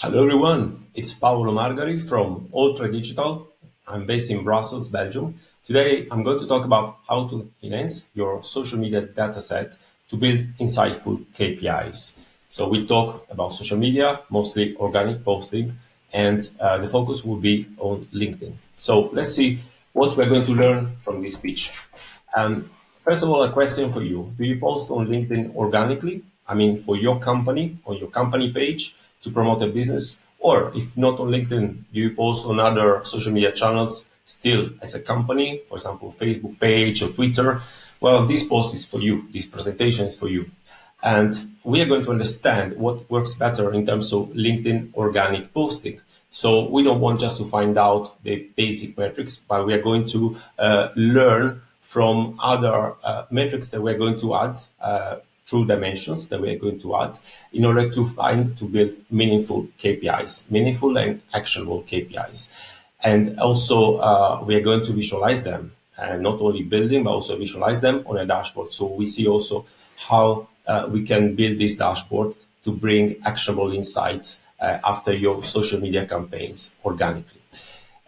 Hello everyone, it's Paolo Margari from Ultra Digital. I'm based in Brussels, Belgium. Today I'm going to talk about how to enhance your social media dataset to build insightful KPIs. So we talk about social media, mostly organic posting, and uh, the focus will be on LinkedIn. So let's see what we're going to learn from this speech. Um, first of all, a question for you. Do you post on LinkedIn organically? I mean, for your company, on your company page, to promote a business? Or if not on LinkedIn, do you post on other social media channels still as a company, for example, Facebook page or Twitter? Well, this post is for you. This presentation is for you. And we are going to understand what works better in terms of LinkedIn organic posting. So we don't want just to find out the basic metrics, but we are going to uh, learn from other uh, metrics that we're going to add uh, through dimensions that we are going to add in order to find to build meaningful KPIs, meaningful and actionable KPIs. And also uh, we are going to visualize them and not only building, but also visualize them on a dashboard. So we see also how uh, we can build this dashboard to bring actionable insights uh, after your social media campaigns organically.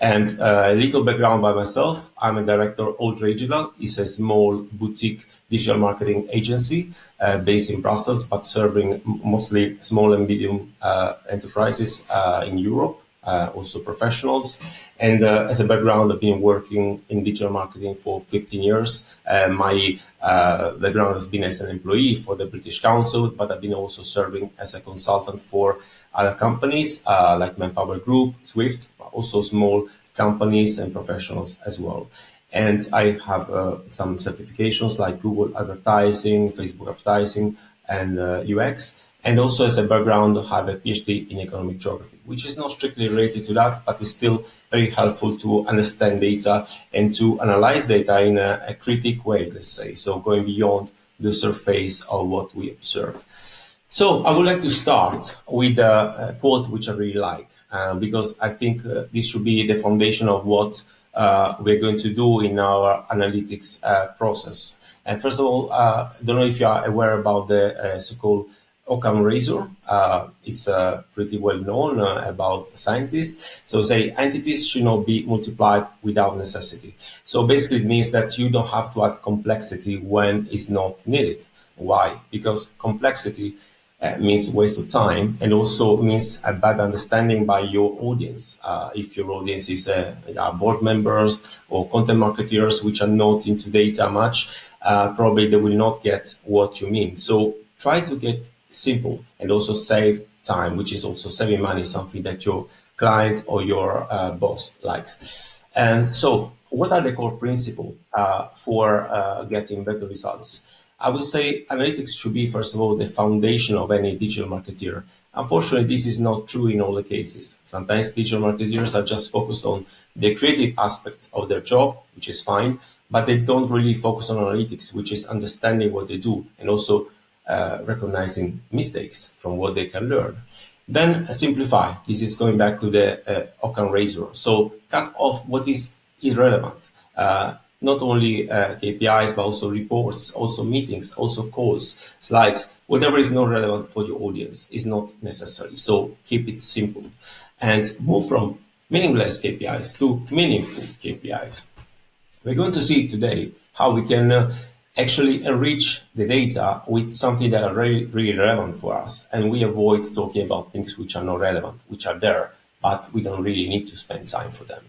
And uh, a little background by myself, I'm a director of Digital. It's a small boutique digital marketing agency uh, based in Brussels, but serving mostly small and medium uh, enterprises uh, in Europe, also professionals. And uh, as a background, I've been working in digital marketing for 15 years. my background has been as an employee for the British Council, but I've been also serving as a consultant for other companies like Manpower Group, Swift, also small companies and professionals as well. And I have uh, some certifications like Google advertising, Facebook advertising, and uh, UX. And also as a background, have a PhD in economic geography, which is not strictly related to that, but is still very helpful to understand data and to analyze data in a, a critic way, let's say. So going beyond the surface of what we observe. So I would like to start with a, quote which I really like. Uh, because I think uh, this should be the foundation of what uh, we're going to do in our analytics process. And first of all, I don't know if you are aware about the so-called Occam razor. Uh, it's uh, pretty well known uh, about scientists. So say entities should not be multiplied without necessity. So basically it means that you don't have to add complexity when it's not needed. Why? Because complexity uh, means waste of time and also means a bad understanding by your audience. Uh, if your audience is uh, board members or content marketers which are not into data much, probably they will not get what you mean. So try to get simple and also save time, which is also saving money, something that your client or your uh, boss likes. And so what are the core principles uh, for getting better results? I would say analytics should be, first of all, the foundation of any digital marketer. Unfortunately, this is not true in all the cases. Sometimes digital marketers are just focused on the creative aspect of their job, which is fine, but they don't really focus on analytics, which is understanding what they do and also uh, recognizing mistakes from what they can learn. Then simplify. This is going back to the uh, Occam razor. So cut off what is irrelevant. Uh, not only uh, KPIs, but also reports, also meetings, also calls, slides, whatever is not relevant for your audience is not necessary. So keep it simple and move from meaningless KPIs to meaningful KPIs. We're going to see today how we can uh, actually enrich the data with something that are really, really relevant for us. And we avoid talking about things which are not relevant, which are there, but we don't really need to spend time for them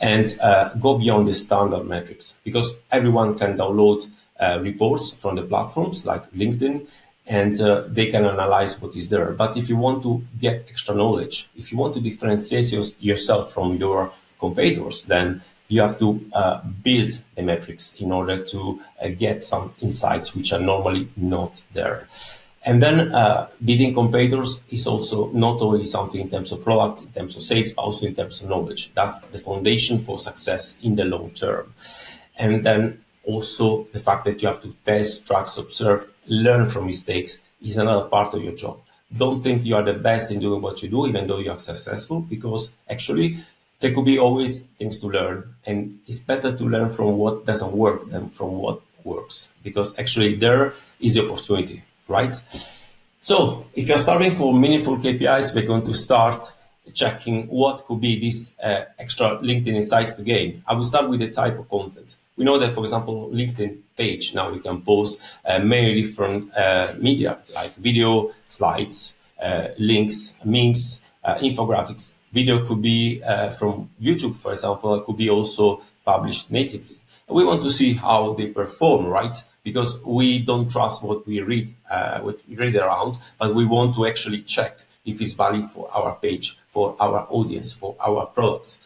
and uh, go beyond the standard metrics because everyone can download uh, reports from the platforms like LinkedIn and uh, they can analyze what is there. But if you want to get extra knowledge, if you want to differentiate yourself from your competitors, then you have to uh, build the metrics in order to uh, get some insights which are normally not there. And then uh, beating competitors is also not only something in terms of product, in terms of sales, but also in terms of knowledge. That's the foundation for success in the long term. And then also the fact that you have to test, track, observe, learn from mistakes is another part of your job. Don't think you are the best in doing what you do, even though you are successful, because actually there could be always things to learn. And it's better to learn from what doesn't work than from what works, because actually there is the opportunity right? So if you're starting for meaningful KPIs, we're going to start checking what could be these uh, extra LinkedIn insights to gain. I will start with the type of content. We know that, for example, LinkedIn page, now we can post uh, many different uh, media like video, slides, uh, links, memes, uh, infographics. Video could be uh, from YouTube, for example, could be also published natively. We want to see how they perform, right? because we don't trust what we read, uh, what we read around, but we want to actually check if it's valid for our page, for our audience, for our products.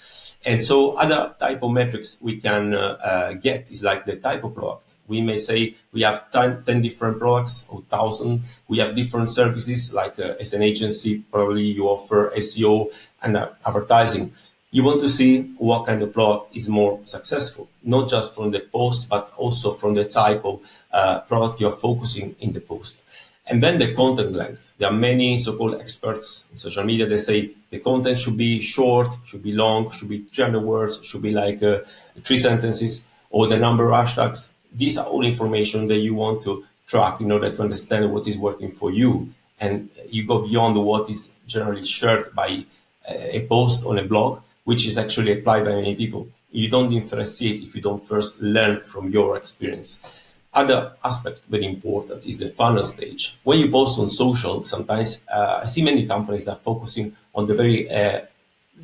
And so other type of metrics we can uh, uh, get is like the type of product. We may say we have 10, 10 different products or 1,000. We have different services, like uh, as an agency, probably you offer SEO and advertising you want to see what kind of product is more successful, not just from the post, but also from the type of product you're focusing in the post. And then the content length. There are many so-called experts in social media that say the content should be short, should be long, should be 300 words, should be like uh, three sentences, or the number of hashtags. These are all information that you want to track in order to understand what is working for you. And you go beyond what is generally shared by uh, a post on a blog which is actually applied by many people. You don't differentiate if you don't first learn from your experience. Other aspect very important is the funnel stage. When you post on social, sometimes uh, I see many companies are focusing on the very uh,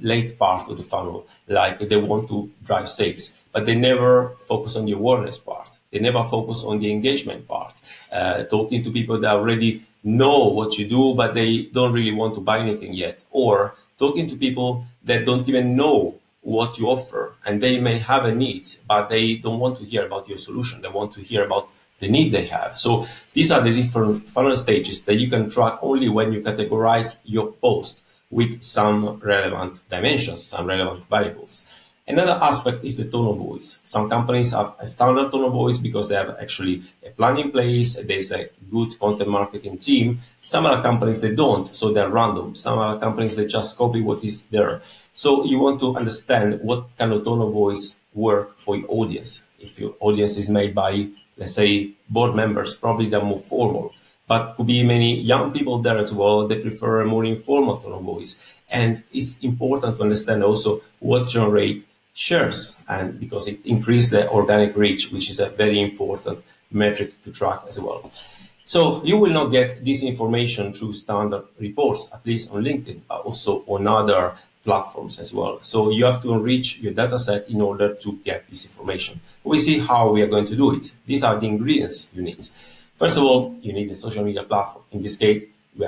late part of the funnel, like they want to drive sales, but they never focus on the awareness part. They never focus on the engagement part, uh, talking to people that already know what you do, but they don't really want to buy anything yet, or talking to people that don't even know what you offer and they may have a need, but they don't want to hear about your solution. They want to hear about the need they have. So these are the different funnel stages that you can track only when you categorize your post with some relevant dimensions, some relevant variables. Another aspect is the tone of voice. Some companies have a standard tone of voice because they have actually a plan in place, there's a good content marketing team. Some other companies, they don't, so they're random. Some other companies, they just copy what is there. So you want to understand what kind of tone of voice work for your audience. If your audience is made by, let's say, board members, probably they're more formal. But could be many young people there as well. They prefer a more informal tone of voice. And it's important to understand also what generate shares and because it increased the organic reach, which is a very important metric to track as well. So you will not get this information through standard reports, at least on LinkedIn, but also on other platforms as well. So you have to enrich your data set in order to get this information. We see how we are going to do it. These are the ingredients you need. First of all, you need a social media platform. In this case,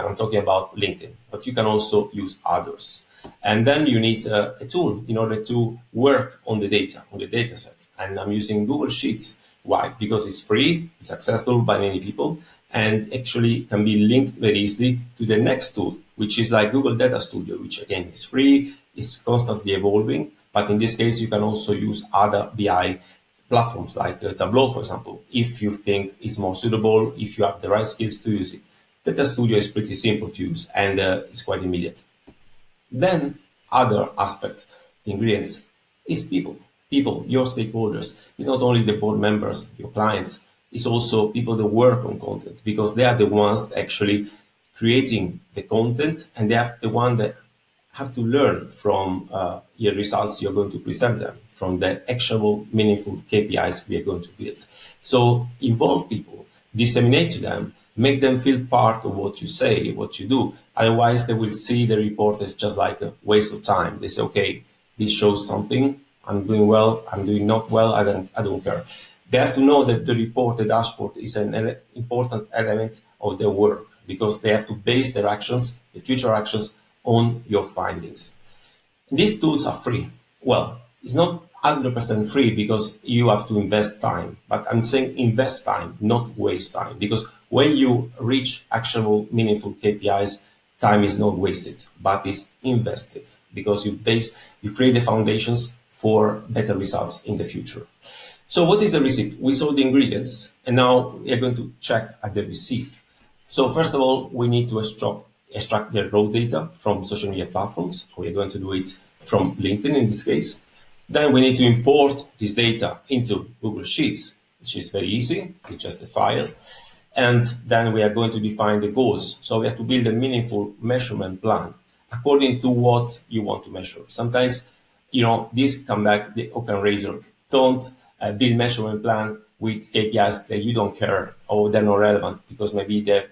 I'm talking about LinkedIn, but you can also use others. And then you need a, a, tool in order to work on the data, on the data set. And I'm using Google Sheets. Why? Because it's free, it's accessible by many people, and actually can be linked very easily to the next tool, which is like Google Data Studio, which again is free, is constantly evolving. But in this case, you can also use other BI platforms like uh, Tableau, for example, if you think it's more suitable, if you have the right skills to use it. Data Studio is pretty simple to use and uh, it's quite immediate. Then other aspect, the ingredients, is people. People, your stakeholders. It's not only the board members, your clients, it's also people that work on content because they are the ones actually creating the content and they are the one that have to learn from uh, your results you're going to present them, from the actionable, meaningful KPIs we are going to build. So involve people, disseminate to them, make them feel part of what you say, what you do. Otherwise, they will see the report as just like a waste of time. They say, okay, this shows something. I'm doing well. I'm doing not well. I don't, I don't care. They have to know that the report, the dashboard is an ele important element of their work because they have to base their actions, the future actions on your findings. These tools are free. Well, it's not 100% free because you have to invest time, but I'm saying invest time, not waste time because when you reach actionable, meaningful KPIs, time is not wasted, but is invested because you base, you create the foundations for better results in the future. So what is the recipe? We saw the ingredients and now we are going to check at the receipt. So first of all, we need to extract, extract the raw data from social media platforms. We're going to do it from LinkedIn in this case. Then we need to import this data into Google Sheets, which is very easy. It's just a file. And then we are going to define the goals. So we have to build a meaningful measurement plan according to what you want to measure. Sometimes, you know, this come back the Occam razor. Don't build measurement plan with KPIs that you don't care or they're not relevant because maybe they're,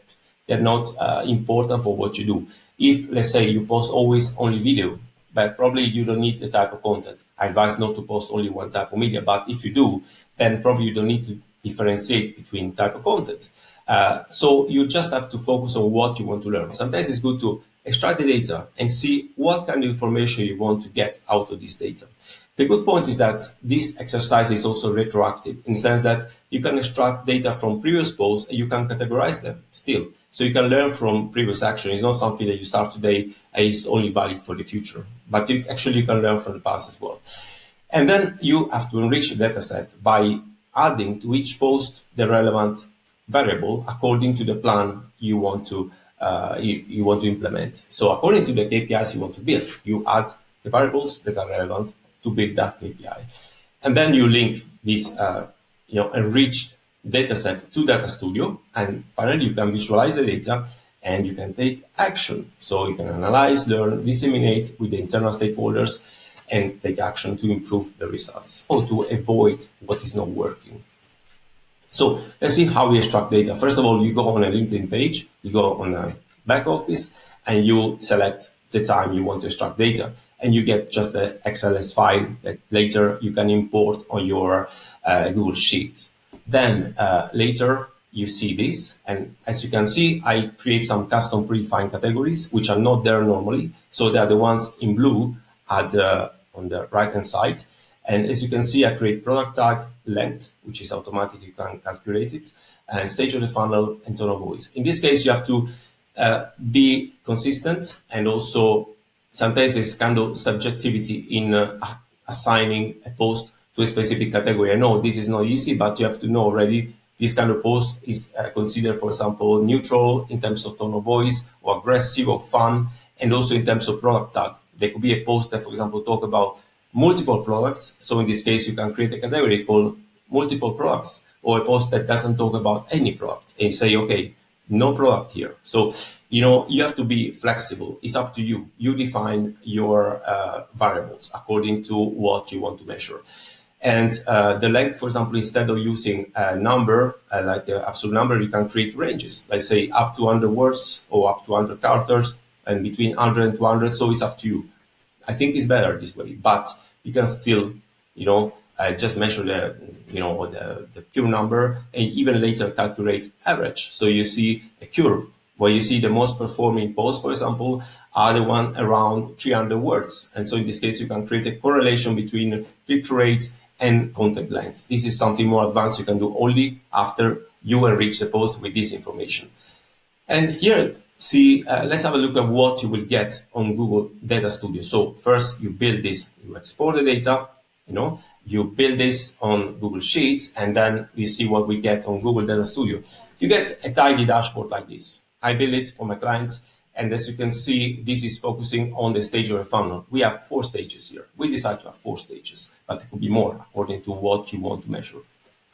they're not uh, important for what you do. If, let's say, you post always only video, but probably you don't need the type of content. I advise not to post only one type of media, but if you do, then probably you don't need to differentiate between type of content. Uh, so you just have to focus on what you want to learn. Sometimes it's good to extract the data and see what kind of information you want to get out of this data. The good point is that this exercise is also retroactive in the sense that you can extract data from previous posts and you can categorize them still. So you can learn from previous action. It's not something that you start today and is only valid for the future, but you actually you can learn from the past as well. And then you have to enrich the data set by adding to each post the relevant variable according to the plan you want to uh, you, you want to implement. So according to the KPIs you want to build, you add the variables that are relevant to build that KPI. And then you link this uh, you know, enriched data set to Data Studio. And finally, you can visualize the data and you can take action. So you can analyze, learn, disseminate with the internal stakeholders and take action to improve the results or to avoid what is not working. So let's see how we extract data. First of all, you go on a LinkedIn page, you go on a back office, and you select the time you want to extract data. And you get just an XLS file that later you can import on your uh, Google Sheet. Then uh, later you see this, and as you can see, I create some custom predefined categories, which are not there normally. So they are the ones in blue at the, on the right-hand side. And as you can see, I create product tag length, which is automatic, you can calculate it, and stage of the funnel and tone of voice. In this case, you have to uh, be consistent and also sometimes there's kind of subjectivity in uh, assigning a post to a specific category. I know this is not easy, but you have to know already this kind of post is uh, considered, for example, neutral in terms of tone of voice or aggressive or fun, and also in terms of product tag. There could be a post that, for example, talk about multiple products. So in this case, you can create a category called multiple products or a post that doesn't talk about any product and say, okay, no product here. So, you know, you have to be flexible. It's up to you. You define your uh, variables according to what you want to measure. And uh, the length, for example, instead of using a number, uh, like an absolute number, you can create ranges. Let's say up to 100 words or up to 100 characters and between 100 and 200. So it's up to you. I think it's better this way, but you can still, you know, uh, just measure the, you know, the, the pure number and even later calculate average. So you see a curve where you see the most performing posts, for example, are the one around 300 words. And so in this case, you can create a correlation between click rate and content length. This is something more advanced you can do only after you enrich the post with this information. And here, see, uh, let's have a look at what you will get on Google Data Studio. So first you build this, you export the data, you know, you build this on Google Sheets, and then you see what we get on Google Data Studio. You get a tidy dashboard like this. I build it for my clients, and as you can see, this is focusing on the stage of a funnel. We have four stages here. We decided to have four stages, but it could be more according to what you want to measure.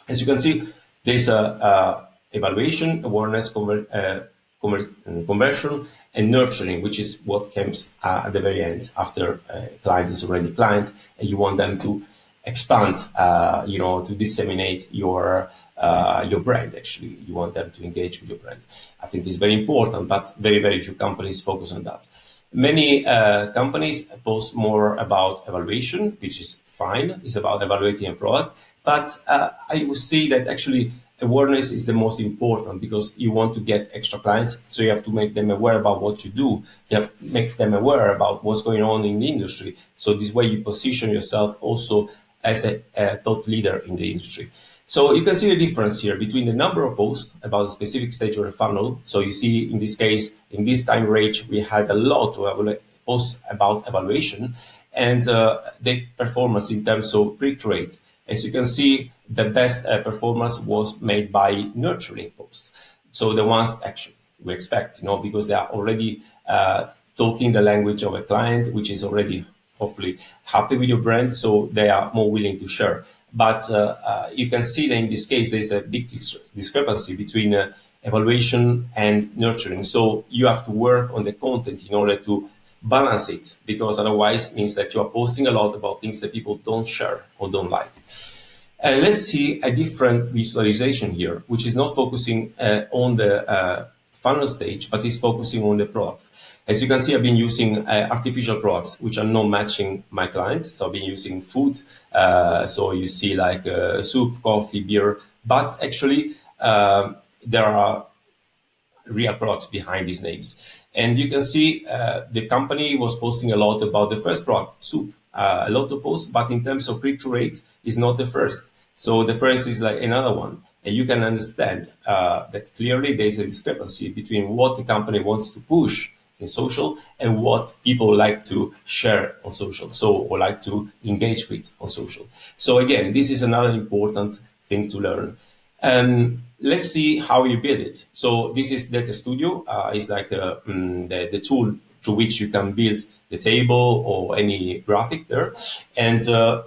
As you can see, there's a, a evaluation, awareness, conver uh, conver conversion, and nurturing, which is what comes uh, at the very end after a client is already client, and you want them to expand, uh, you know, to disseminate your uh, your brand. Actually, you want them to engage with your brand. I think it's very important, but very very few companies focus on that. Many uh, companies post more about evaluation, which is fine. It's about evaluating a product, but uh, I would say that actually awareness is the most important because you want to get extra clients. So you have to make them aware about what you do. You have to make them aware about what's going on in the industry. So this way you position yourself also as a, a thought leader in the industry. So you can see the difference here between the number of posts about a specific stage of the funnel. So you see in this case, in this time range, we had a lot of posts about evaluation and uh, the performance in terms of click rate. As you can see, the best uh, performance was made by nurturing posts. So the ones actually we expect, you know, because they are already uh, talking the language of a client, which is already hopefully happy with your brand, so they are more willing to share. But uh, uh, you can see that in this case, there's a big discrepancy between uh, evaluation and nurturing. So you have to work on the content in order to balance it because otherwise it means that you are posting a lot about things that people don't share or don't like. And let's see a different visualization here, which is not focusing uh, on the uh, funnel stage, but is focusing on the product. As you can see, I've been using uh, artificial products, which are not matching my clients. So I've been using food. Uh, so you see like uh, soup, coffee, beer, but actually um, there are real products behind these names. And you can see uh, the company was posting a lot about the first product, soup, uh, a lot of posts, but in terms of click-through rate, is not the first. So the first is like another one. And you can understand uh, that clearly there's a discrepancy between what the company wants to push in social and what people like to share on social, so or like to engage with on social. So again, this is another important thing to learn. Um, let's see how you build it. So this is Data Studio. Uh, it's like uh, mm, the, the tool through which you can build the table or any graphic there. And uh,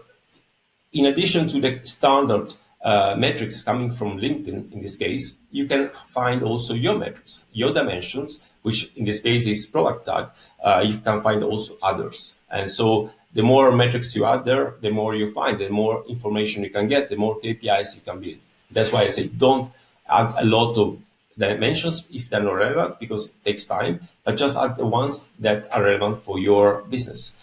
in addition to the standard uh, metrics coming from LinkedIn, in this case, you can find also your metrics, your dimensions, which in this case is product tag. Uh, you can find also others. And so the more metrics you add there, the more you find, the more information you can get, the more KPIs you can build. That's why I say don't add a lot of dimensions if they're not relevant because it takes time, but just add the ones that are relevant for your business.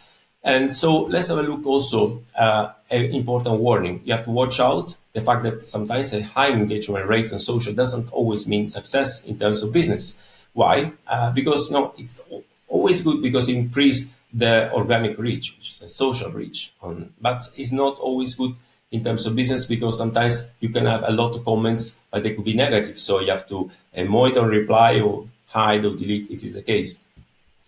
And so let's have a look also uh, an important warning. You have to watch out the fact that sometimes a high engagement rate on social doesn't always mean success in terms of business. Why? Uh, because you know, it's always good because it increases the organic reach, which is a social reach, on, but it's not always good in terms of business because sometimes you can have a lot of comments, but they could be negative. So you have to uh, monitor, reply, or hide or delete if it's the case.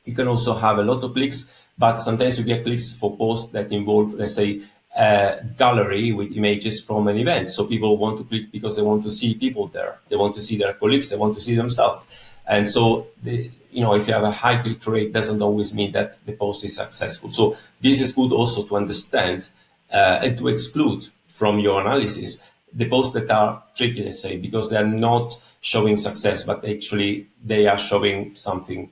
You can also have a lot of clicks, but sometimes you get clicks for posts that involve, let's say, a gallery with images from an event. So people want to click because they want to see people there. They want to see their colleagues. They want to see themselves. And so, the, you know, if you have a high click rate, doesn't always mean that the post is successful. So this is good also to understand uh, and to exclude from your analysis the posts that are tricky, let's say, because they're not showing success, but actually they are showing something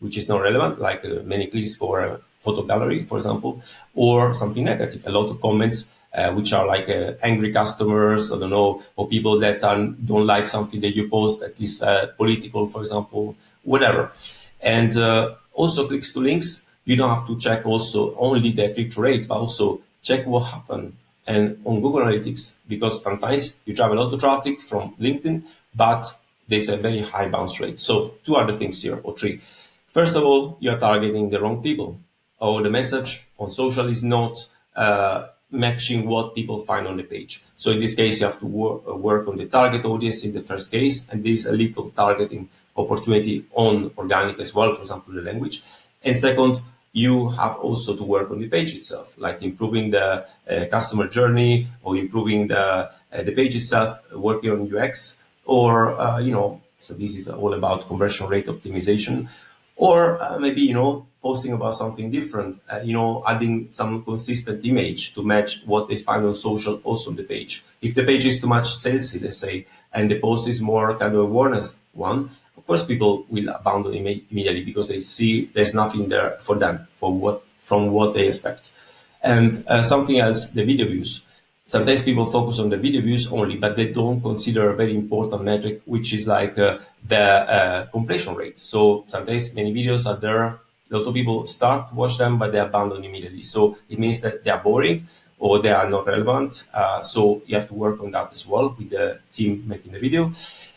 which is not relevant, like uh, many clicks for a photo gallery, for example, or something negative, a lot of comments uh, which are like uh, angry customers, I don't know, or people that are, don't like something that you post that is uh, political, for example, whatever. And uh, also clicks to links, you don't have to check also only the click rate, but also check what happened and on Google Analytics, because sometimes you drive a lot of traffic from LinkedIn, but there's a very high bounce rate. So two other things here, or three. First of all, you're targeting the wrong people, or the message on social is not uh, matching what people find on the page. So in this case, you have to work, uh, work on the target audience in the first case, and there's a little targeting opportunity on organic as well, for example, the language. And second, you have also to work on the page itself, like improving the uh, customer journey or improving the, uh, the page itself, working on UX, or, uh, you know, so this is all about conversion rate optimization, or uh, maybe, you know, posting about something different, uh, you know, adding some consistent image to match what they find on social also on the page. If the page is too much salesy, let's say, and the post is more kind of awareness one, of course people will abandon immediately because they see there's nothing there for them for what from what they expect. And uh, something else, the video views. Sometimes people focus on the video views only, but they don't consider a very important metric, which is like uh, the uh, completion rate. So sometimes many videos are there, a lot of people start to watch them, but they abandon immediately. So it means that they are boring or they are not relevant. Uh, so you have to work on that as well with the team making the video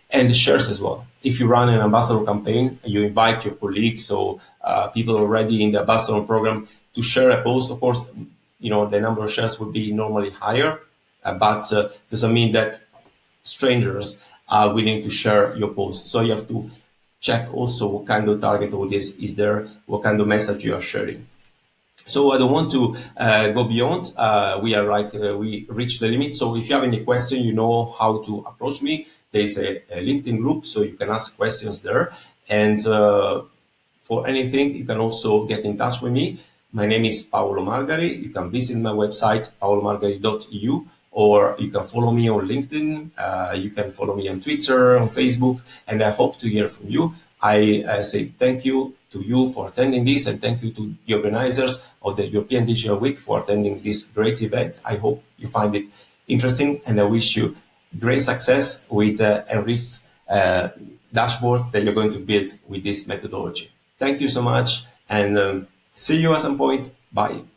and the shares as well. If you run an ambassador campaign, you invite your colleagues or uh, people already in the ambassador program to share a post. Of course, you know the number of shares would be normally higher, uh, but uh, doesn't mean that strangers are willing to share your post. So you have to check also what kind of target audience is there, what kind of message you are sharing. So I don't want to uh, go beyond. Uh, we are right. Uh, we reached the limit. So if you have any question, you know how to approach me. There's a, a LinkedIn group, so you can ask questions there. And uh, for anything, you can also get in touch with me. My name is Paolo Margari. You can visit my website, paolomargari.eu, or you can follow me on LinkedIn. Uh, you can follow me on Twitter, on Facebook, and I hope to hear from you. I uh, say thank you to you for attending this and thank you to the organizers of the European Digital Week for attending this great event. I hope you find it interesting and I wish you great success with uh, enriched uh, dashboard that you're going to build with this methodology. Thank you so much and um, see you at some point. Bye.